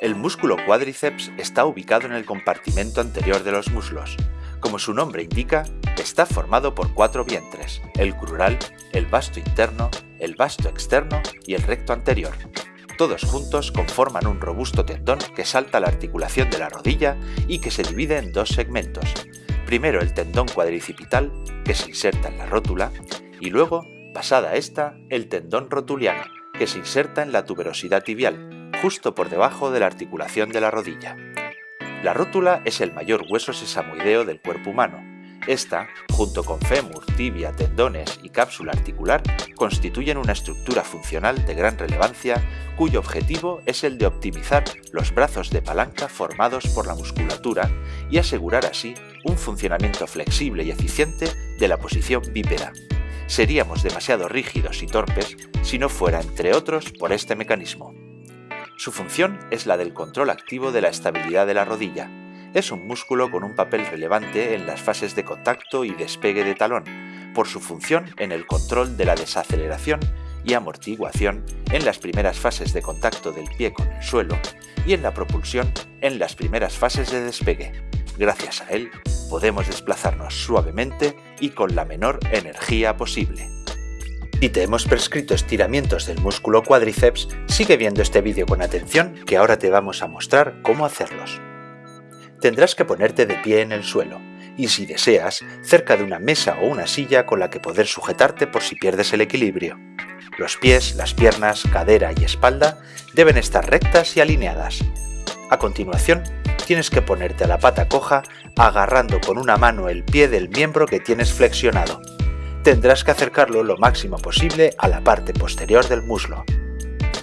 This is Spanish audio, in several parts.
El músculo cuádriceps está ubicado en el compartimento anterior de los muslos. Como su nombre indica, está formado por cuatro vientres, el crural, el vasto interno, el vasto externo y el recto anterior. Todos juntos conforman un robusto tendón que salta la articulación de la rodilla y que se divide en dos segmentos. Primero el tendón cuadricipital, que se inserta en la rótula, y luego, pasada esta, el tendón rotuliano, que se inserta en la tuberosidad tibial, justo por debajo de la articulación de la rodilla. La rótula es el mayor hueso sesamoideo del cuerpo humano. Esta, junto con fémur, tibia, tendones y cápsula articular, constituyen una estructura funcional de gran relevancia cuyo objetivo es el de optimizar los brazos de palanca formados por la musculatura y asegurar así un funcionamiento flexible y eficiente de la posición bípeda. Seríamos demasiado rígidos y torpes si no fuera, entre otros, por este mecanismo. Su función es la del control activo de la estabilidad de la rodilla. Es un músculo con un papel relevante en las fases de contacto y despegue de talón, por su función en el control de la desaceleración y amortiguación en las primeras fases de contacto del pie con el suelo y en la propulsión en las primeras fases de despegue. Gracias a él, podemos desplazarnos suavemente y con la menor energía posible. Si te hemos prescrito estiramientos del músculo cuádriceps, sigue viendo este vídeo con atención que ahora te vamos a mostrar cómo hacerlos. Tendrás que ponerte de pie en el suelo, y si deseas, cerca de una mesa o una silla con la que poder sujetarte por si pierdes el equilibrio. Los pies, las piernas, cadera y espalda deben estar rectas y alineadas. A continuación, tienes que ponerte a la pata coja agarrando con una mano el pie del miembro que tienes flexionado tendrás que acercarlo lo máximo posible a la parte posterior del muslo.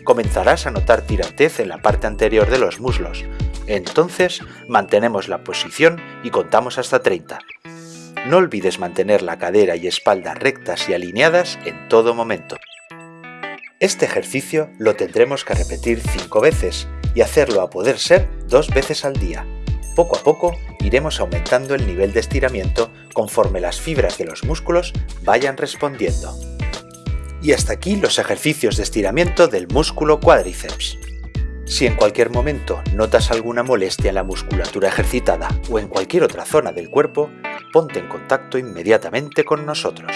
Comenzarás a notar tirantez en la parte anterior de los muslos, entonces mantenemos la posición y contamos hasta 30. No olvides mantener la cadera y espalda rectas y alineadas en todo momento. Este ejercicio lo tendremos que repetir 5 veces y hacerlo a poder ser dos veces al día. Poco a poco iremos aumentando el nivel de estiramiento conforme las fibras de los músculos vayan respondiendo. Y hasta aquí los ejercicios de estiramiento del músculo cuádriceps. Si en cualquier momento notas alguna molestia en la musculatura ejercitada o en cualquier otra zona del cuerpo, ponte en contacto inmediatamente con nosotros.